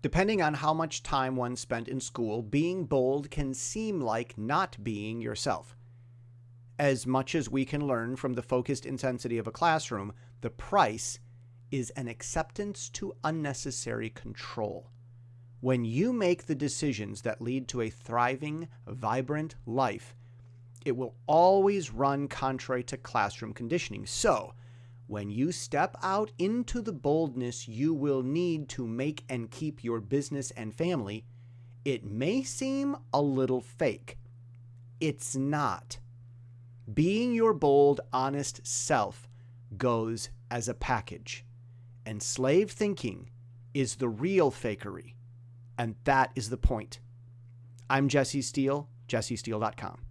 Depending on how much time one spent in school, being bold can seem like not being yourself. As much as we can learn from the focused intensity of a classroom, the price is an acceptance to unnecessary control. When you make the decisions that lead to a thriving, vibrant life, it will always run contrary to classroom conditioning. So, when you step out into the boldness you will need to make and keep your business and family, it may seem a little fake. It's not. Being your bold, honest self goes as a package. And slave thinking is the real fakery, and that is the point. I'm Jesse Steele, jessesteele.com.